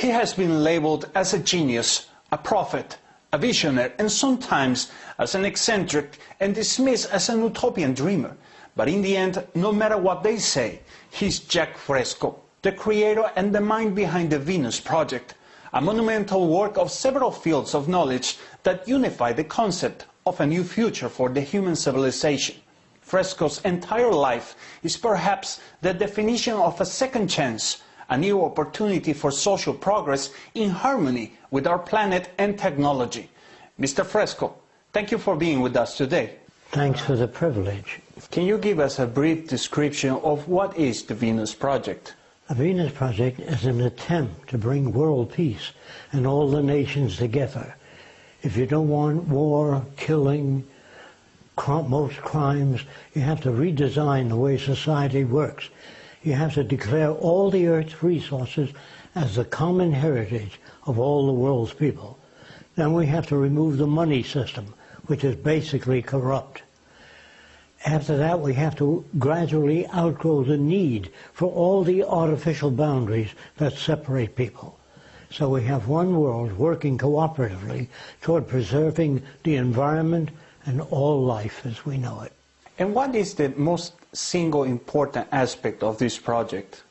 He has been labeled as a genius, a prophet, a visionary, and sometimes as an eccentric and dismissed as an utopian dreamer. But in the end, no matter what they say, he's Jacque Fresco, the creator and the mind behind the Venus Project, a monumental work of several fields of knowledge that unify the concept of a new future for the human civilization. Fresco's entire life is perhaps the definition of a second chance, a new opportunity for social progress in harmony with our planet and technology. Mr. Fresco, thank you for being with us today. Thanks for the privilege. Can you give us a brief description of what is the Venus Project? The Venus Project is an attempt to bring world peace and all the nations together. If you don't want war, killing, most crimes, you have to redesign the way society works. You have to declare all the Earth's resources as the common heritage of all the world's people. Then we have to remove the money system, which is basically corrupt. After that, we have to gradually outgrow the need for all the artificial boundaries that separate people. So we have one world working cooperatively toward preserving the environment and all life as we know it. And what is the most single important aspect of this project?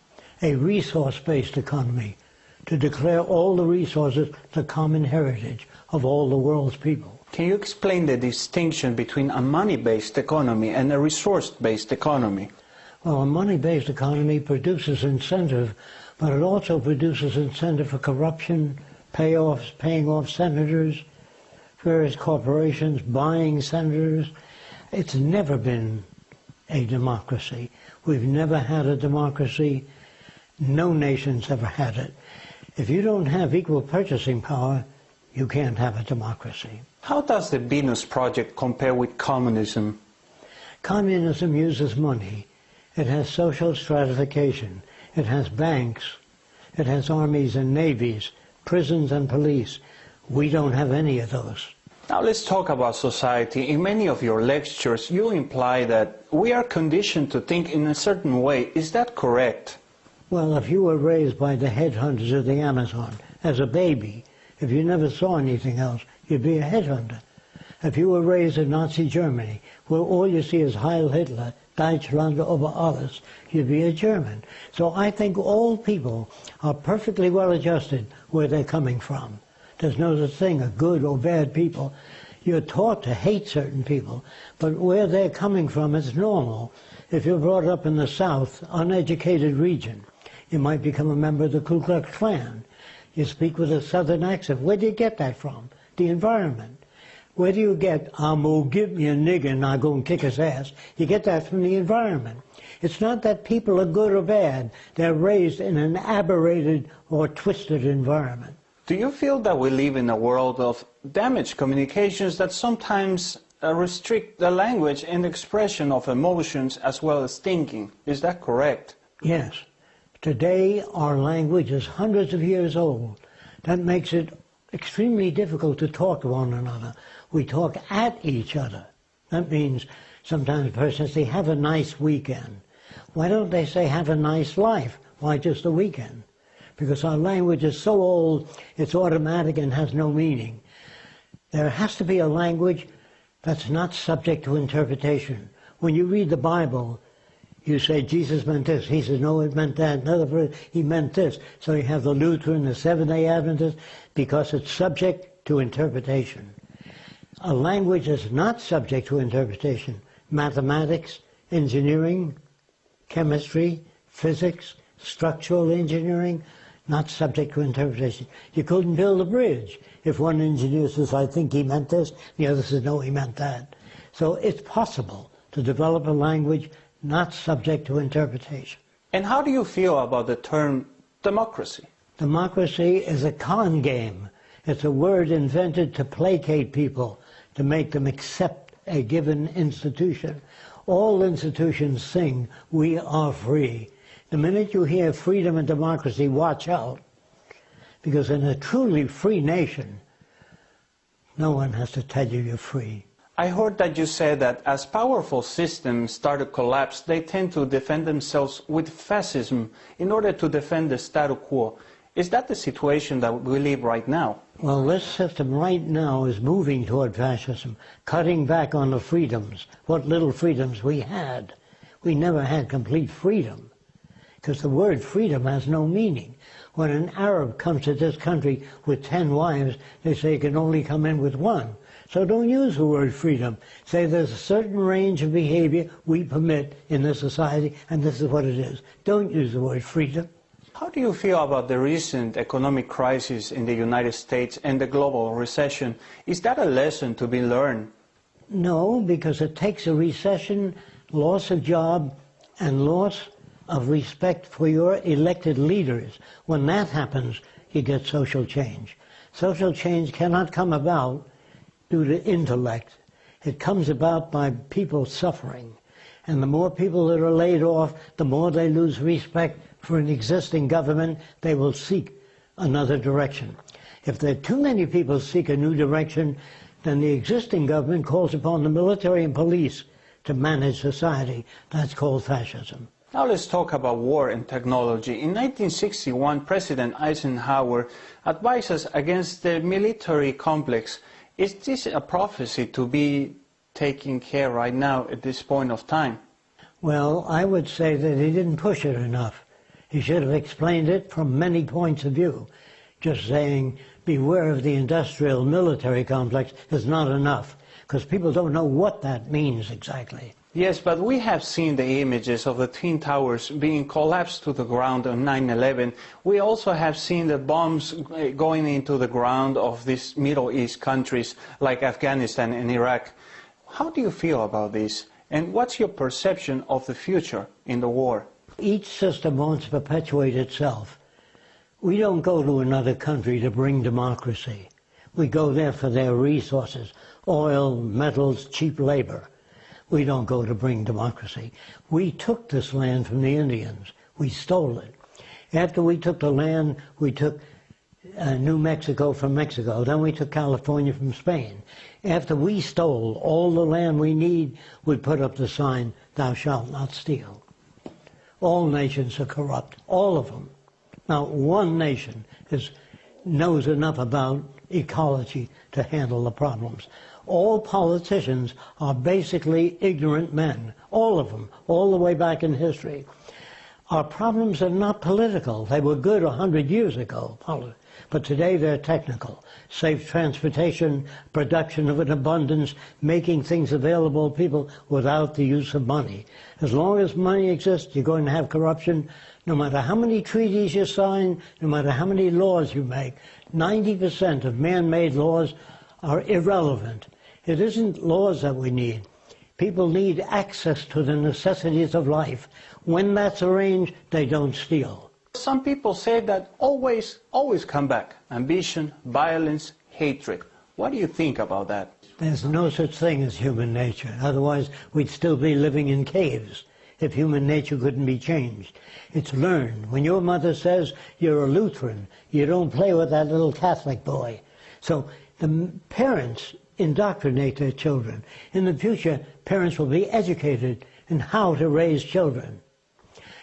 A resource-based economy to declare all the resources the common heritage of all the world's people. Can you explain the distinction between a money-based economy and a resource-based economy? Well, a money-based economy produces incentive, but it also produces incentive for corruption, payoffs, paying off senators, various corporations buying senators. It's never been a democracy. We've never had a democracy. No nation's ever had it. If you don't have equal purchasing power, you can't have a democracy. How does the Venus Project compare with communism? Communism uses money. It has social stratification. It has banks. It has armies and navies, prisons and police. We don't have any of those. Now let's talk about society. In many of your lectures, you imply that we are conditioned to think in a certain way. Is that correct? Well, if you were raised by the headhunters of the Amazon as a baby, if you never saw anything else, you'd be a headhunter. If you were raised in Nazi Germany, where all you see is Heil Hitler, Deutschland über alles, you'd be a German. So I think all people are perfectly well adjusted where they're coming from. There's no such thing as good or bad people. You're taught to hate certain people, but where they're coming from is normal. If you're brought up in the South, uneducated region, you might become a member of the Ku Klux Klan. You speak with a Southern accent. Where do you get that from? The environment. Where do you get, I'm gonna give me a nigger and I go and kick his ass? You get that from the environment. It's not that people are good or bad. They're raised in an aberrated or twisted environment. Do you feel that we live in a world of damaged communications that sometimes uh, restrict the language and expression of emotions as well as thinking? Is that correct? Yes. Today our language is hundreds of years old. That makes it extremely difficult to talk to one another. We talk at each other. That means sometimes a person says, have a nice weekend. Why don't they say, have a nice life? Why just a weekend? Because our language is so old, it's automatic and has no meaning. There has to be a language that's not subject to interpretation. When you read the Bible, you say Jesus meant this. He says, no, it meant that. Another verse, he meant this. So you have the Lutheran, the Seventh-day Adventist, because it's subject to interpretation. A language is not subject to interpretation. Mathematics, engineering, chemistry, physics, structural engineering, not subject to interpretation. You couldn't build a bridge if one engineer says, I think he meant this, the other says, no, he meant that. So it's possible to develop a language not subject to interpretation. And how do you feel about the term democracy? Democracy is a con game. It's a word invented to placate people, to make them accept a given institution. All institutions sing, we are free. The minute you hear freedom and democracy, watch out. Because in a truly free nation, no one has to tell you you're free. I heard that you said that as powerful systems start to collapse, they tend to defend themselves with fascism in order to defend the status quo. Is that the situation that we live right now? Well, this system right now is moving toward fascism, cutting back on the freedoms, what little freedoms we had. We never had complete freedom, because the word freedom has no meaning. When an Arab comes to this country with ten wives, they say he can only come in with one. So don't use the word freedom. Say there's a certain range of behavior we permit in this society, and this is what it is. Don't use the word freedom. How do you feel about the recent economic crisis in the United States and the global recession? Is that a lesson to be learned? No, because it takes a recession, loss of job, and loss of respect for your elected leaders. When that happens, you get social change. Social change cannot come about due to intellect. It comes about by people suffering. And the more people that are laid off, the more they lose respect for an existing government, they will seek another direction. If there are too many people seek a new direction, then the existing government calls upon the military and police to manage society. That's called fascism. Now let's talk about war and technology. In 1961, President Eisenhower advised us against the military complex. Is this a prophecy to be taken care right now at this point of time? Well, I would say that he didn't push it enough. He should have explained it from many points of view. Just saying, beware of the industrial military complex is not enough, because people don't know what that means exactly. Yes, but we have seen the images of the Twin Towers being collapsed to the ground on 9-11. We also have seen the bombs going into the ground of these Middle East countries like Afghanistan and Iraq. How do you feel about this? And what's your perception of the future in the war? Each system wants to perpetuate itself. We don't go to another country to bring democracy. We go there for their resources, oil, metals, cheap labor. We don't go to bring democracy. We took this land from the Indians. We stole it. After we took the land, we took uh, New Mexico from Mexico. Then we took California from Spain. After we stole all the land we need, we put up the sign, thou shalt not steal. All nations are corrupt, all of them. Now, one nation is, knows enough about ecology to handle the problems. All politicians are basically ignorant men, all of them, all the way back in history. Our problems are not political. They were good a hundred years ago, but today they're technical. Safe transportation, production of an abundance, making things available to people without the use of money. As long as money exists, you're going to have corruption. No matter how many treaties you sign, no matter how many laws you make, 90% of man-made laws are irrelevant. It isn't laws that we need. People need access to the necessities of life. When that's arranged, they don't steal. Some people say that always, always come back. Ambition, violence, hatred. What do you think about that? There's no such thing as human nature. Otherwise, we'd still be living in caves if human nature couldn't be changed. It's learned. When your mother says you're a Lutheran, you don't play with that little Catholic boy. So the parents indoctrinate their children. In the future, parents will be educated in how to raise children.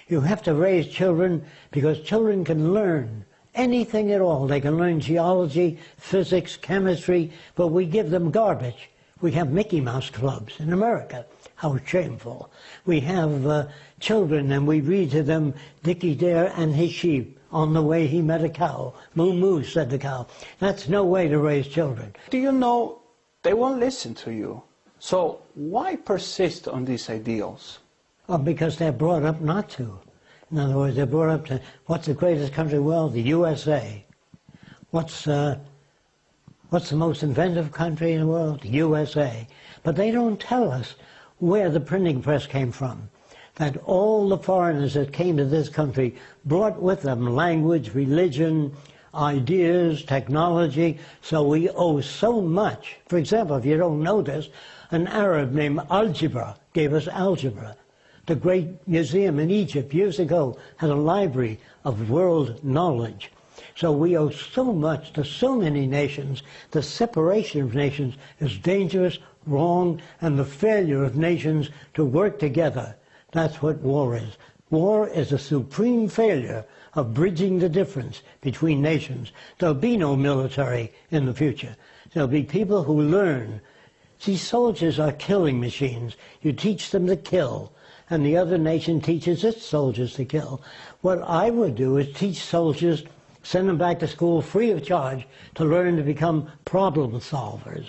You have to raise children because children can learn anything at all. They can learn geology, physics, chemistry, but we give them garbage. We have Mickey Mouse clubs in America. How shameful. We have uh, children and we read to them Dickie Dare and his sheep. On the way he met a cow. Moo moo, said the cow. That's no way to raise children. Do you know they won't listen to you? So why persist on these ideals? Well, because they're brought up not to. In other words, they're brought up to what's the greatest country in the world? The USA. What's, uh, what's the most inventive country in the world? The USA. But they don't tell us where the printing press came from. That all the foreigners that came to this country brought with them language, religion, ideas, technology, so we owe so much. For example, if you don't know this, an Arab named Algebra gave us algebra. The great museum in Egypt years ago had a library of world knowledge. So we owe so much to so many nations. The separation of nations is dangerous, wrong, and the failure of nations to work together. That's what war is. War is a supreme failure of bridging the difference between nations. There'll be no military in the future. There'll be people who learn. See, soldiers are killing machines. You teach them to kill, and the other nation teaches its soldiers to kill. What I would do is teach soldiers, send them back to school free of charge to learn to become problem solvers.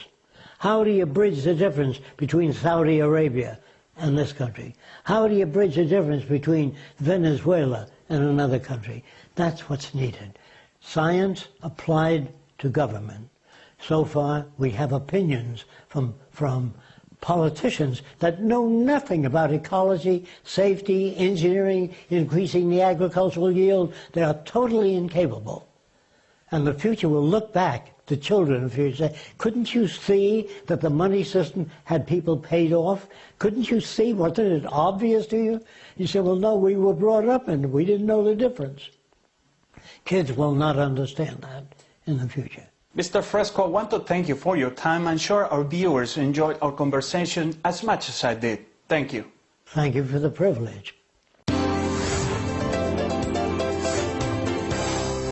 How do you bridge the difference between Saudi Arabia and this country? How do you bridge the difference between Venezuela and another country? That's what's needed. Science applied to government. So far, we have opinions from, from politicians that know nothing about ecology, safety, engineering, increasing the agricultural yield. They are totally incapable. And the future will look back, the children of the future, say, couldn't you see that the money system had people paid off? Couldn't you see? Wasn't it obvious to you? You say, well, no, we were brought up and we didn't know the difference. Kids will not understand that in the future. Mr. Fresco, I want to thank you for your time. I'm sure our viewers enjoyed our conversation as much as I did. Thank you. Thank you for the privilege.